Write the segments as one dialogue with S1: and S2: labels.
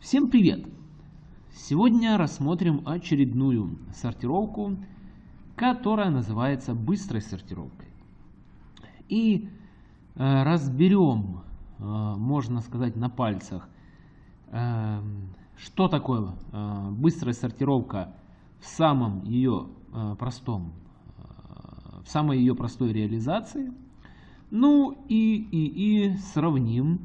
S1: Всем привет! Сегодня рассмотрим очередную сортировку, которая называется быстрой сортировкой. И э, разберем, э, можно сказать, на пальцах, э, что такое быстрая сортировка в самом ее простом, в самой ее простой реализации. Ну и, и, и сравним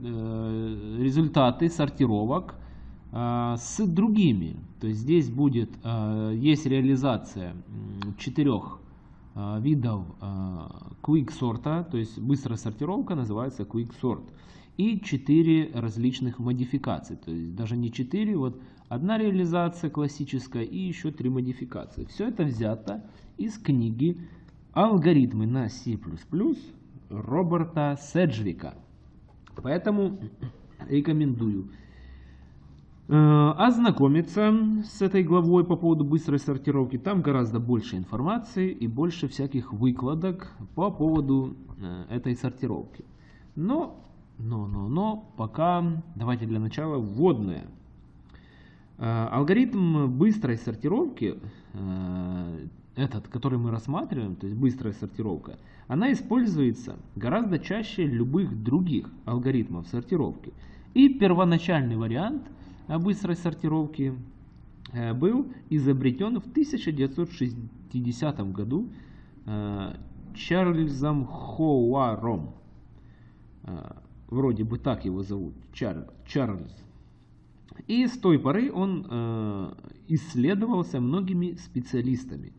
S1: результаты сортировок э, с другими. То есть здесь будет, есть реализация четырех видов quick сорта, то есть быстрая сортировка называется quick sort. И четыре различных модификации, то есть даже не четыре, вот одна реализация классическая и еще три модификации. Все это взято из книги «Алгоритмы на C++ Роберта Седжвика. Поэтому рекомендую э, ознакомиться с этой главой по поводу быстрой сортировки. Там гораздо больше информации и больше всяких выкладок по поводу э, этой сортировки. Но, но, но, но, пока давайте для начала вводное. Э, алгоритм быстрой сортировки этот, который мы рассматриваем, то есть быстрая сортировка, она используется гораздо чаще любых других алгоритмов сортировки. И первоначальный вариант быстрой сортировки э, был изобретен в 1960 году э, Чарльзом Хоуаром. Э, вроде бы так его зовут, Чарльз. И с той поры он исследовался многими специалистами.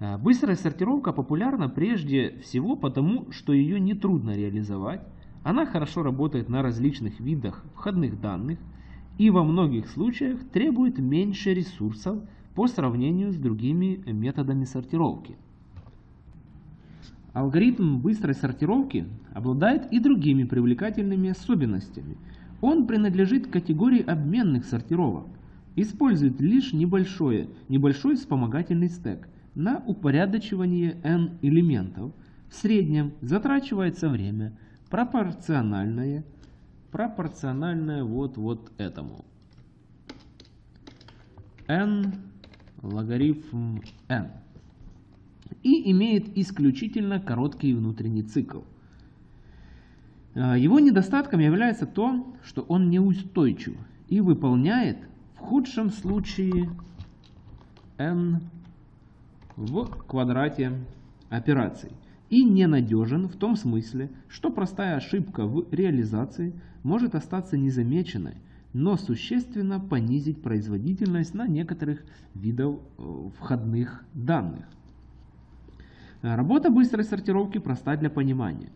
S1: Э, быстрая сортировка популярна прежде всего потому, что ее нетрудно реализовать, она хорошо работает на различных видах входных данных и во многих случаях требует меньше ресурсов по сравнению с другими методами сортировки. Алгоритм быстрой сортировки обладает и другими привлекательными особенностями. Он принадлежит категории обменных сортировок, использует лишь небольшой, небольшой вспомогательный стек – на упорядочивание n элементов в среднем затрачивается время пропорциональное, пропорциональное вот, вот этому. n логарифм n. И имеет исключительно короткий внутренний цикл. А, его недостатком является то, что он неустойчив и выполняет в худшем случае n в квадрате операций и ненадежен в том смысле, что простая ошибка в реализации может остаться незамеченной, но существенно понизить производительность на некоторых видов э, входных данных. Работа быстрой сортировки проста для понимания.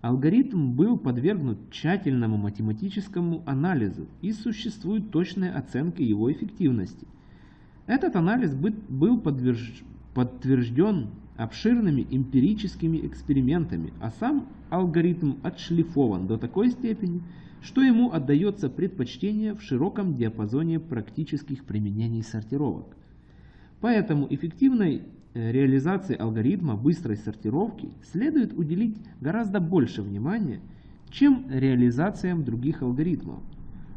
S1: Алгоритм был подвергнут тщательному математическому анализу и существует точная оценка его эффективности. Этот анализ был подтвержден обширными эмпирическими экспериментами, а сам алгоритм отшлифован до такой степени, что ему отдается предпочтение в широком диапазоне практических применений сортировок. Поэтому эффективной э, реализации алгоритма быстрой сортировки следует уделить гораздо больше внимания, чем реализациям других алгоритмов.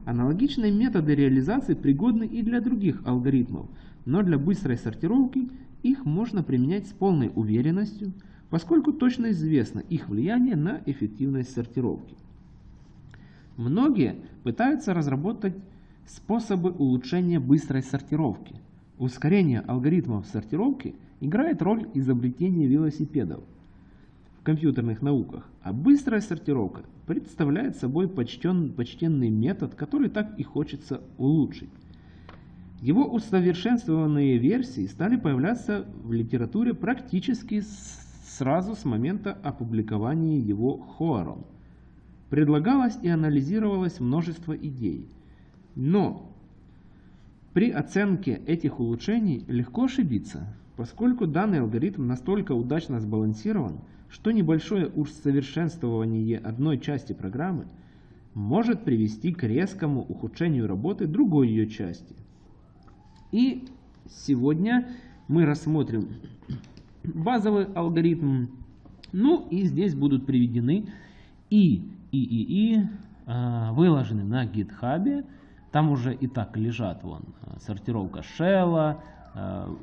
S1: Аналогичные методы реализации пригодны и для других алгоритмов, но для быстрой сортировки их можно применять с полной уверенностью, поскольку точно известно их влияние на эффективность сортировки. Многие пытаются разработать способы улучшения быстрой сортировки. Ускорение алгоритмов сортировки играет роль изобретения велосипедов компьютерных науках, а быстрая сортировка представляет собой почтен, почтенный метод, который так и хочется улучшить. Его усовершенствованные версии стали появляться в литературе практически сразу с момента опубликования его Хоаром. Предлагалось и анализировалось множество идей. Но при оценке этих улучшений легко ошибиться, поскольку данный алгоритм настолько удачно сбалансирован, что небольшое усовершенствование одной части программы может привести к резкому ухудшению работы другой ее части – и сегодня мы рассмотрим базовый алгоритм. Ну и здесь будут приведены и, и, и, и э, выложены на GitHub. Там уже и так лежат вон э, сортировка шелла,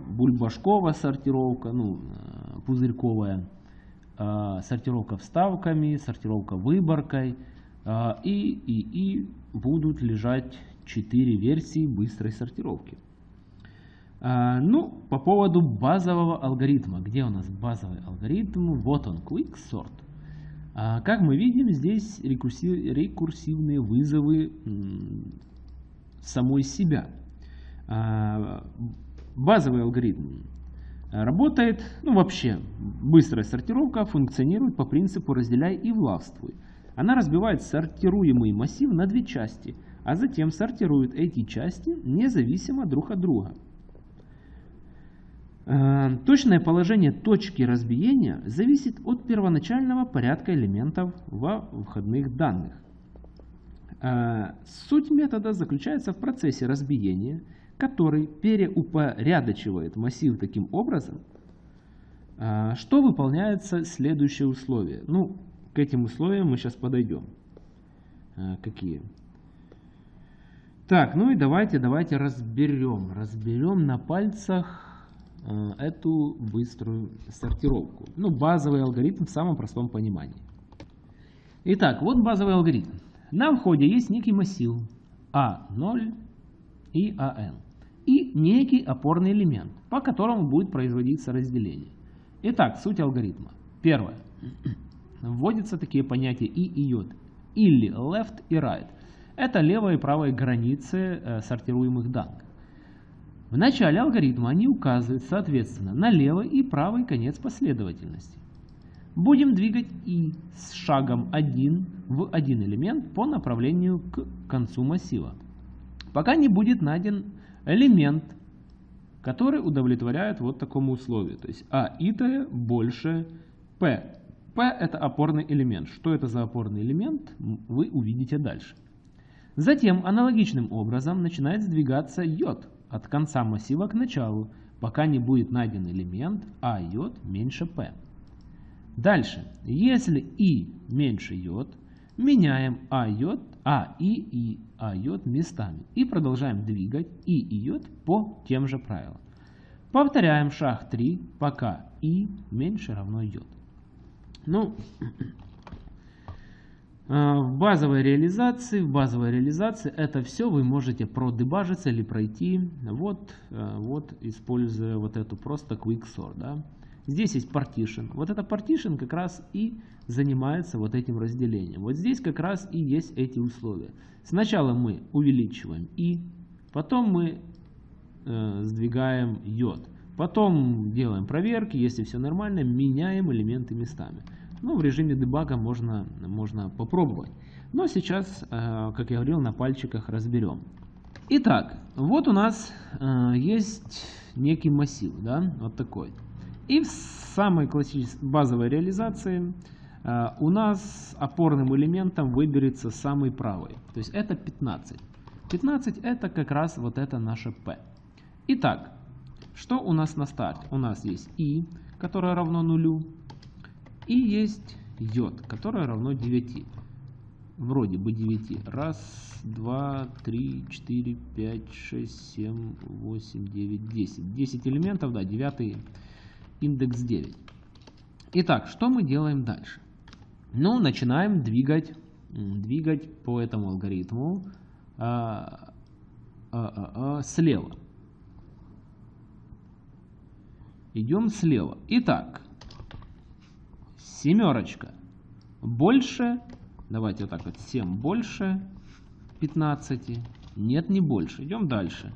S1: бульбашковая сортировка, ну, э, пузырьковая, сортировка вставками, сортировка выборкой. Э, и, и, и будут лежать 4 версии быстрой сортировки. Э, ну, по поводу базового алгоритма. Где у нас базовый алгоритм? Вот он, Quick Sort. А, как мы видим, здесь рекурсивные вызовы самой себя. Базовый алгоритм работает, ну вообще, быстрая сортировка функционирует по принципу разделяй и властвуй. Она разбивает сортируемый массив на две части, а затем сортирует эти части независимо друг от друга. Э, точное положение точки разбиения зависит от первоначального порядка элементов во входных данных. Э, суть метода заключается в процессе разбиения, который переупорядочивает массив таким образом, э, что выполняется следующее условие. Ну, к этим условиям мы сейчас подойдем. Какие? Так, ну и давайте, давайте разберем. Разберем на пальцах Э, эту быструю сортировку. Ну, базовый алгоритм в самом простом понимании. Итак, вот базовый алгоритм. На входе есть некий массив А0 и АН. И некий опорный элемент, по которому будет производиться разделение. Итак, суть алгоритма. Первое. Вводятся такие понятия и и йод. Или left и right. Это левая и правая границы э, сортируемых данных. В начале алгоритма они указывают, соответственно, на левый и правый конец последовательности. Будем двигать и с шагом 1 в один элемент по направлению к концу массива, пока не будет найден элемент, который удовлетворяет вот такому условию. То есть А итая больше P. P это опорный элемент. Что это за опорный элемент, вы увидите дальше. Затем аналогичным образом начинает сдвигаться йод от конца массива к началу, пока не будет найден элемент а йод меньше p. Дальше, если и меньше йод, меняем а йод, а и и а йод местами и продолжаем двигать и и йод по тем же правилам. Повторяем шаг 3, пока и меньше равно йод. Ну, а, в базовой реализации, в базовой реализации это все вы можете продебажиться или пройти, вот, а, вот используя вот эту просто quick sort. Да. Здесь есть partition. Вот это partition как раз и занимается вот этим разделением. Вот здесь как раз и есть эти условия. Сначала мы увеличиваем и, потом мы э, сдвигаем йод. Потом делаем проверки, если все нормально, меняем элементы местами. Ну, в режиме дебага можно, можно попробовать. Но сейчас, э, как я говорил, на пальчиках разберем. Итак, вот у нас э, есть некий массив, да, вот такой. И в самой классической базовой реализации э, у нас опорным элементом выберется самый правый. То есть это 15. 15 это как раз вот это наше P. Итак, что у нас на старте? У нас есть i, которое равно нулю. И есть йод, которое равно 9. Вроде бы 9. Раз, два, три, четыре, пять, шесть, семь, восемь, девять, десять. 10 элементов, да, 9 индекс 9. Итак, что мы делаем дальше? Ну, начинаем двигать, двигать по этому алгоритму а, а, а, а, слева. Идем слева. Итак, Семерочка. Больше, давайте вот так вот, 7 больше 15. Нет, не больше. Идем дальше.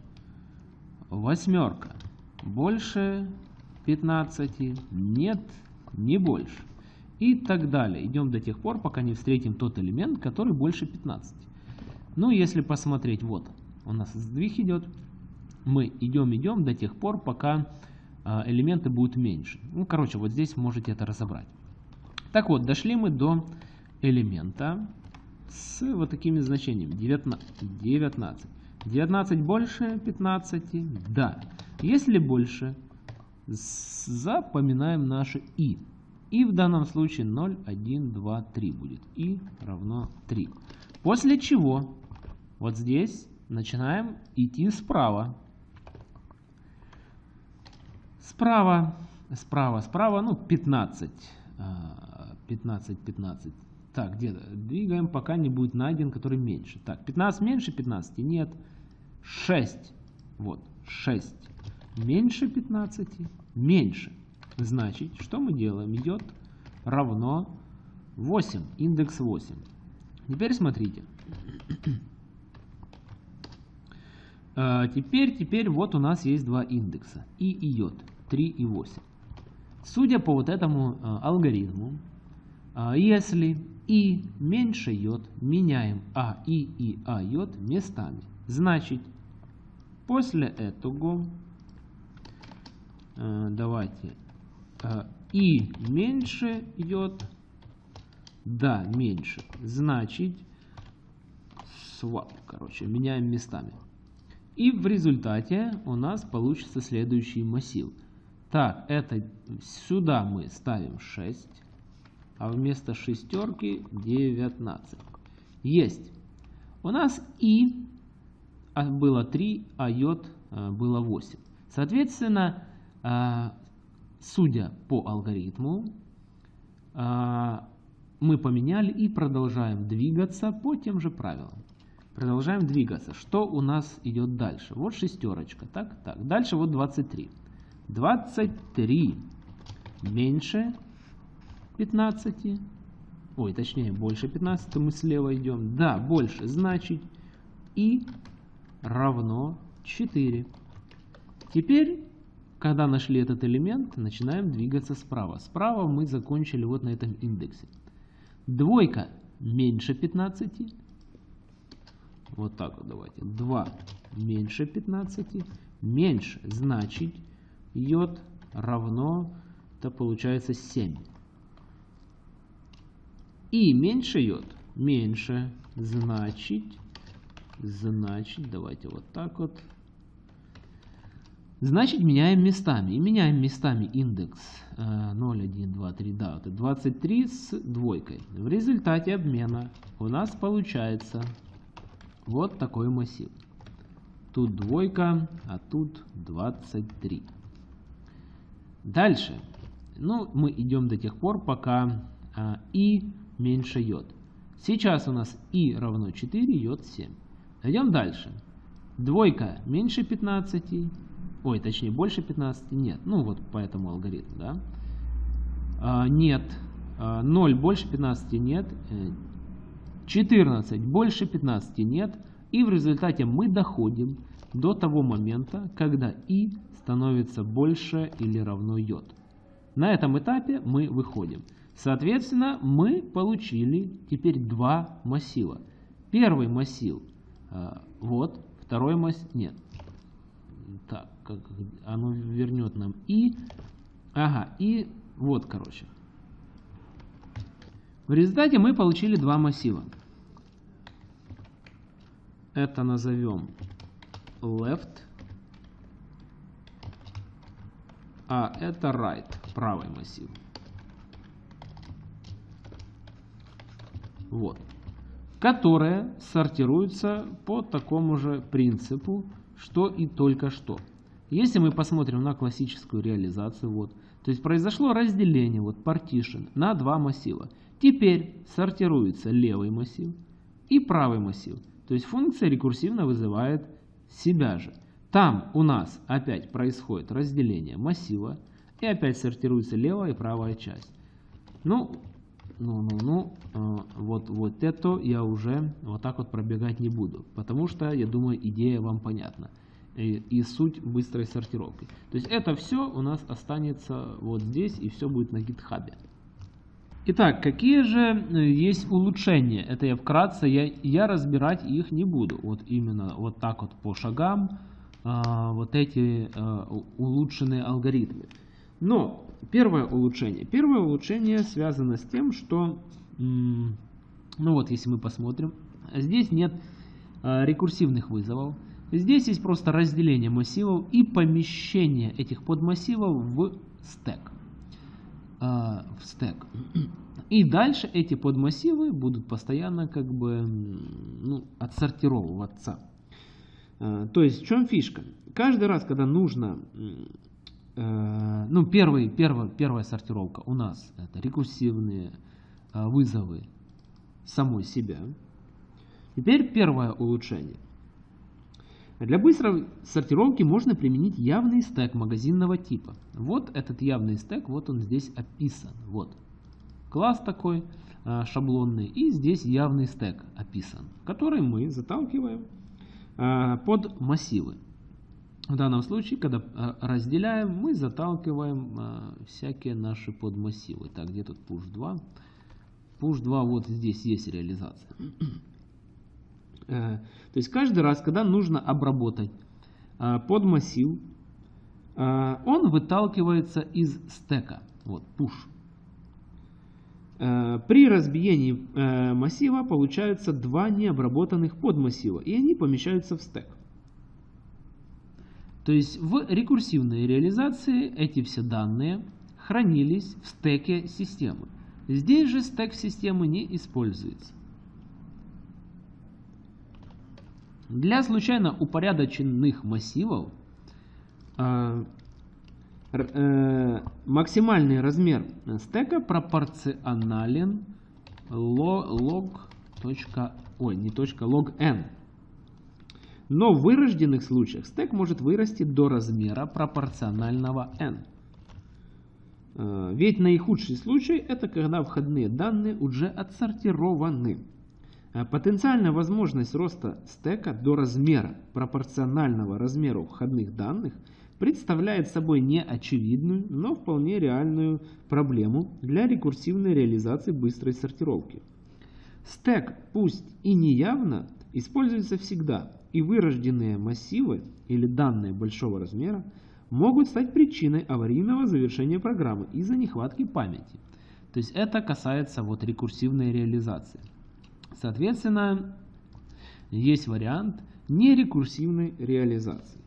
S1: Восьмерка. Больше 15. Нет, не больше. И так далее. Идем до тех пор, пока не встретим тот элемент, который больше 15. Ну, если посмотреть, вот, у нас сдвиг идет. Мы идем, идем до тех пор, пока а, элементы будут меньше. Ну, короче, вот здесь можете это разобрать. Так вот, дошли мы до элемента с вот такими значениями. 19. 19. 19 больше 15? Да. Если больше, запоминаем наше и. И в данном случае 0, 1, 2, 3 будет. И равно 3. После чего вот здесь начинаем идти справа. Справа, справа, справа, ну 15. 15, 15. Так, где-то двигаем, пока не будет найден, который меньше. Так, 15 меньше 15? Нет. 6. Вот, 6. Меньше 15? Меньше. Значит, что мы делаем? Идет равно 8, индекс 8. Теперь смотрите. А, теперь, теперь вот у нас есть два индекса. И и йод. 3 и 8. Судя по вот этому а, алгоритму, а, если и меньше йод, меняем а и и а йод местами. Значит, после этого давайте и меньше йод, да, меньше, значит, swap, короче, меняем местами. И в результате у нас получится следующий массив. Так, это сюда мы ставим 6, а вместо шестерки 19. Есть. У нас и а, было 3, а йод а, было 8. Соответственно, судя по алгоритму, мы поменяли и продолжаем двигаться по тем же правилам. Продолжаем двигаться. Что у нас идет дальше? Вот шестерочка. Так, так. Дальше вот 23. 23 меньше 15. Ой, точнее, больше 15 мы слева идем. Да, больше. Значит, и равно 4. Теперь, когда нашли этот элемент, начинаем двигаться справа. Справа мы закончили вот на этом индексе. Двойка меньше 15. Вот так вот давайте. 2 меньше 15. Меньше значит йод равно, это получается 7. И меньше йод. Меньше значит, значит, давайте вот так вот. Значит, меняем местами. И меняем местами индекс 0, 1, 2, 3, да, это 23 с двойкой. В результате обмена у нас получается вот такой массив. Тут двойка, а тут 23. Дальше. Ну, мы идем до тех пор, пока а, и меньше йод. Сейчас у нас и равно 4, йод 7. Идем дальше. Двойка меньше 15. Ой, точнее больше 15. Нет. Ну вот по этому алгоритму, да. А, нет. А, 0 больше 15 нет. 14 больше 15 нет. И в результате мы доходим до того момента, когда и становится больше или равно йод. На этом этапе мы выходим. Соответственно, мы получили теперь два массива. Первый массив э, вот, второй массив нет. Так, как оно вернет нам и. Ага, и вот, короче. В результате мы получили два массива. Это назовем left, а это right, правый массив. Вот. Которая сортируется по такому же принципу, что и только что. Если мы посмотрим на классическую реализацию, вот, то есть произошло разделение, вот partition, на два массива. Теперь сортируется левый массив и правый массив. То есть функция рекурсивно вызывает себя же. Там у нас опять происходит разделение массива и опять сортируется левая и правая часть. Ну, ну, ну, ну, э, вот, вот это я уже вот так вот пробегать не буду, потому что, я думаю, идея вам понятна. И, и суть быстрой сортировки. То есть это все у нас останется вот здесь и все будет на гитхабе. Итак, какие же э, есть улучшения? Это я вкратце, я, я разбирать их не буду. Вот именно вот так вот по шагам, а, вот эти а, улучшенные алгоритмы. Но первое улучшение. Первое улучшение связано с тем, что, ну вот если мы посмотрим, здесь нет рекурсивных вызовов. Здесь есть просто разделение массивов и помещение этих подмассивов в стек. А, в стек. И дальше эти подмассивы будут постоянно как бы ну, отсортировываться. Э, то есть в чем фишка? Каждый раз, когда нужно, э, ну первый, первая, первая сортировка у нас это рекурсивные э, вызовы самой себя. Теперь первое улучшение. Для быстрой сортировки можно применить явный стек магазинного типа. Вот этот явный стек, вот он здесь описан. Вот класс такой шаблонный, и здесь явный стек описан, который мы заталкиваем Э, под массивы. В данном случае, когда э, разделяем, мы заталкиваем всякие наши подмассивы. Так, где тут push 2? Push 2 вот здесь есть реализация. То есть каждый раз, когда нужно обработать подмассив, он выталкивается из стека. Вот, push. Э, при разбиении э, массива получаются два необработанных подмассива, и они помещаются в стек. То есть в рекурсивной реализации эти все данные хранились в стеке системы. Здесь же стек системы не используется. Для случайно упорядоченных массивов э, э, максимальный размер стека пропорционален log, ой, не точка, log n. Но в вырожденных случаях стек может вырасти до размера пропорционального n. Э, ведь наихудший случай это когда входные данные уже отсортированы. Э, потенциальная возможность роста стека до размера пропорционального размеру входных данных – представляет собой не очевидную, но вполне реальную проблему для рекурсивной реализации быстрой сортировки. Стек, пусть и неявно, используется всегда, и вырожденные массивы или данные большого размера могут стать причиной аварийного завершения программы из-за нехватки памяти. То есть это касается вот рекурсивной реализации. Соответственно, есть вариант нерекурсивной реализации.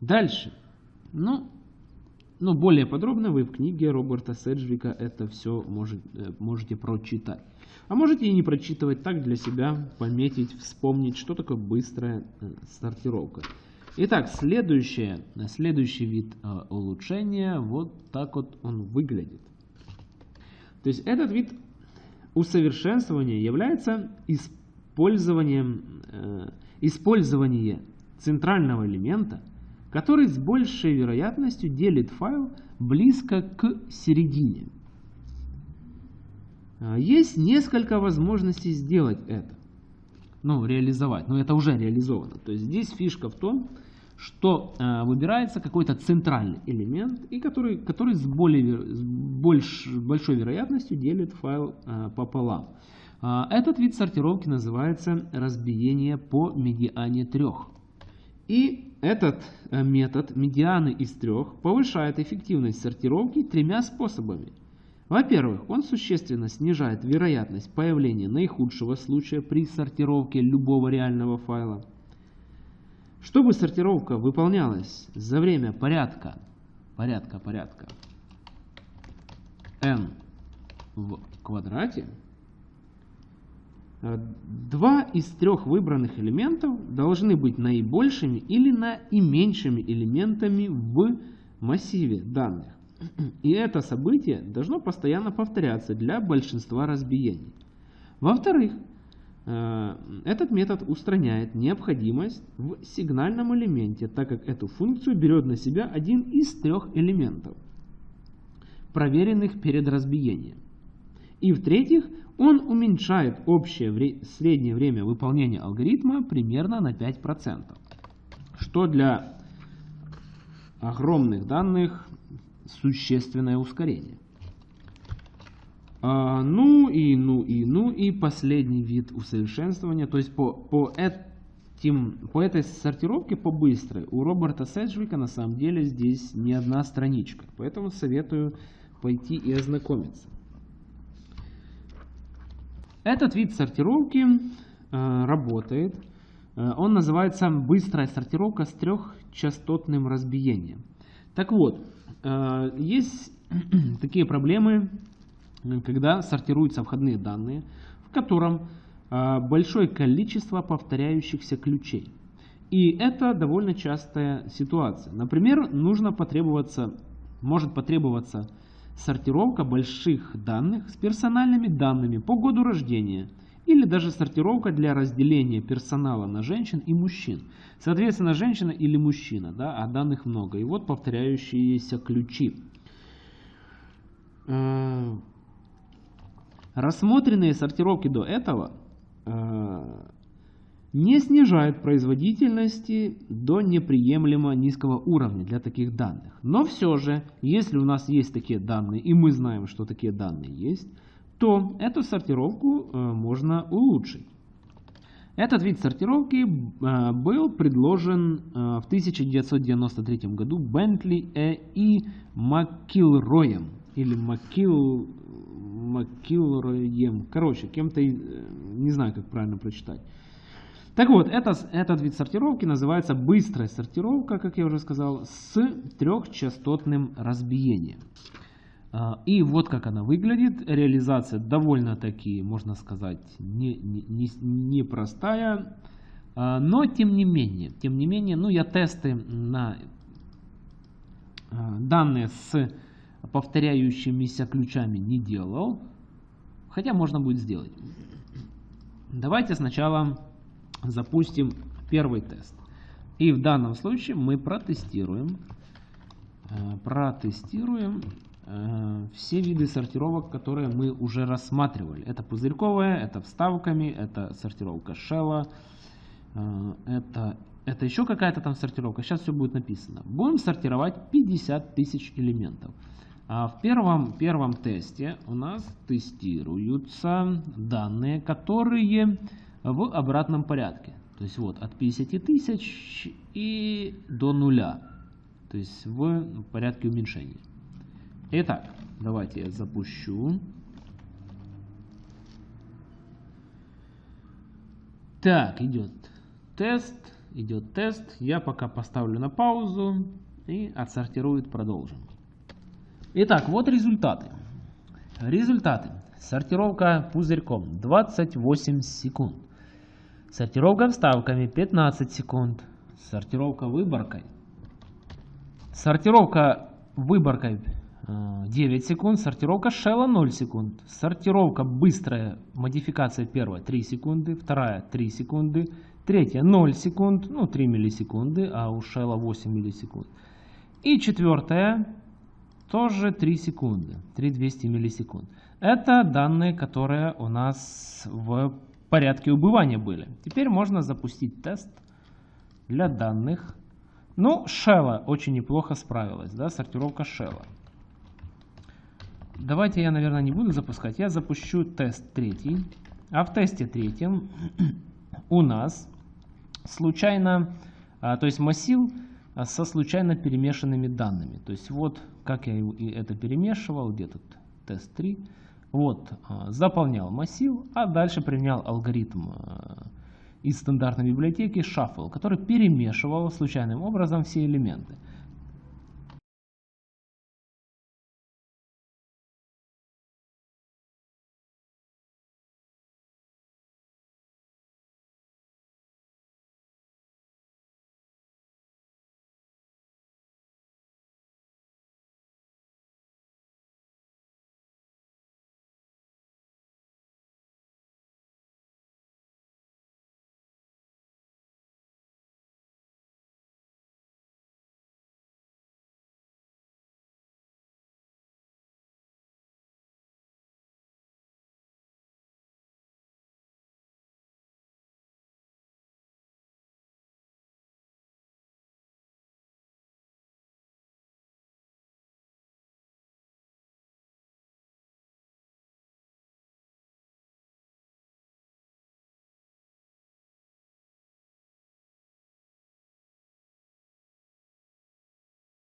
S1: Дальше. Ну, ну, более подробно вы в книге Роберта Седжвика это все может, э, можете прочитать. А можете и не прочитывать так для себя, пометить, вспомнить, что такое быстрая э, сортировка. Итак, следующее, следующий вид э, улучшения, вот так вот он выглядит. То есть этот вид усовершенствования является использованием э, использование центрального элемента, который с большей вероятностью делит файл близко к середине. А, есть несколько возможностей сделать это. Ну, реализовать. Но это уже реализовано. То есть здесь фишка в том, что э, выбирается какой-то центральный элемент, и который, который с, более, с больш, большой вероятностью делит файл э, пополам. А, этот вид сортировки называется разбиение по медиане трех. И этот э, метод медианы из трех повышает эффективность сортировки тремя способами. Во-первых, он существенно снижает вероятность появления наихудшего случая при сортировке любого реального файла. Чтобы сортировка выполнялась за время порядка, порядка, порядка n в квадрате, Э, два из трех выбранных элементов должны быть наибольшими или наименьшими элементами в массиве данных. И это событие должно постоянно повторяться для большинства разбиений. Во-вторых, этот метод устраняет необходимость в сигнальном элементе, так как эту функцию берет на себя один из трех элементов, проверенных перед разбиением. И в-третьих, он уменьшает общее вре среднее время выполнения алгоритма примерно на 5%, что для огромных данных существенное ускорение. А, ну и ну и ну и последний вид усовершенствования, то есть по, по, этим, по этой сортировке по быстрой у Роберта Седжвика на самом деле здесь не одна страничка, поэтому советую пойти и ознакомиться. Этот вид сортировки э, работает. Э, он называется быстрая сортировка с трехчастотным разбиением. Так вот, э, есть такие проблемы, когда сортируются входные данные, в котором а, большое количество повторяющихся ключей. И это довольно частая ситуация. Например, нужно потребоваться, может потребоваться сортировка больших данных с персональными данными по году рождения или даже сортировка для разделения персонала на женщин и мужчин. Соответственно, женщина или мужчина, да, а данных много. И вот повторяющиеся ключи. Рассмотренные сортировки до этого э, не снижают производительности до неприемлемо низкого уровня для таких данных. Но все же, если у нас есть такие данные, и мы знаем, что такие данные есть, то эту сортировку э, можно улучшить. Этот вид сортировки э, был предложен в 1993 году Бентли и Маккилроем. Или Маккил... Маккилроем. Короче, кем-то, не знаю, как правильно прочитать. Так вот, это, этот вид сортировки называется быстрая сортировка, как я уже сказал, с трехчастотным разбиением. А, и вот как она выглядит. Реализация довольно-таки, можно сказать, непростая. Не, не, не а, но тем не менее, тем не менее, ну я тесты на а, данные с повторяющимися ключами не делал. Хотя можно будет сделать. Давайте сначала запустим первый тест. И в данном случае мы протестируем, э, протестируем э, все виды сортировок, которые мы уже рассматривали. Это пузырьковая, это вставками, это сортировка шелла, э, это, это еще какая-то там сортировка. Сейчас все будет написано. Будем сортировать 50 тысяч элементов. А в первом, первом тесте у нас тестируются данные, которые в обратном порядке. То есть вот от 50 тысяч и до нуля. То есть в порядке уменьшения. Итак, давайте я запущу. Так, идет тест, идет тест. Я пока поставлю на паузу и отсортирует, продолжим. Итак, вот результаты. Результаты. Сортировка пузырьком 28 секунд. Сортировка вставками 15 секунд. Сортировка выборкой. Сортировка выборкой 9 э, секунд. Сортировка шелла 0 секунд. Сортировка быстрая, модификация первая 3 секунды. Вторая 3 секунды. Третья 0 секунд, ну 3 миллисекунды, а у шелла 8 миллисекунд. И четвертая тоже 3 секунды, 3200 миллисекунд. Это данные, которые у нас в порядке убывания были. Теперь можно запустить тест для данных. Ну, Shell очень неплохо справилась, да, сортировка Shell. Давайте я, наверное, не буду запускать. Я запущу тест третий. А в тесте третьем у нас случайно, а, то есть массив а, со случайно перемешанными данными. То есть вот как я это перемешивал, где тут тест 3. Вот, а, заполнял массив, а дальше применял алгоритм а, из стандартной библиотеки Shuffle, который перемешивал случайным образом все элементы.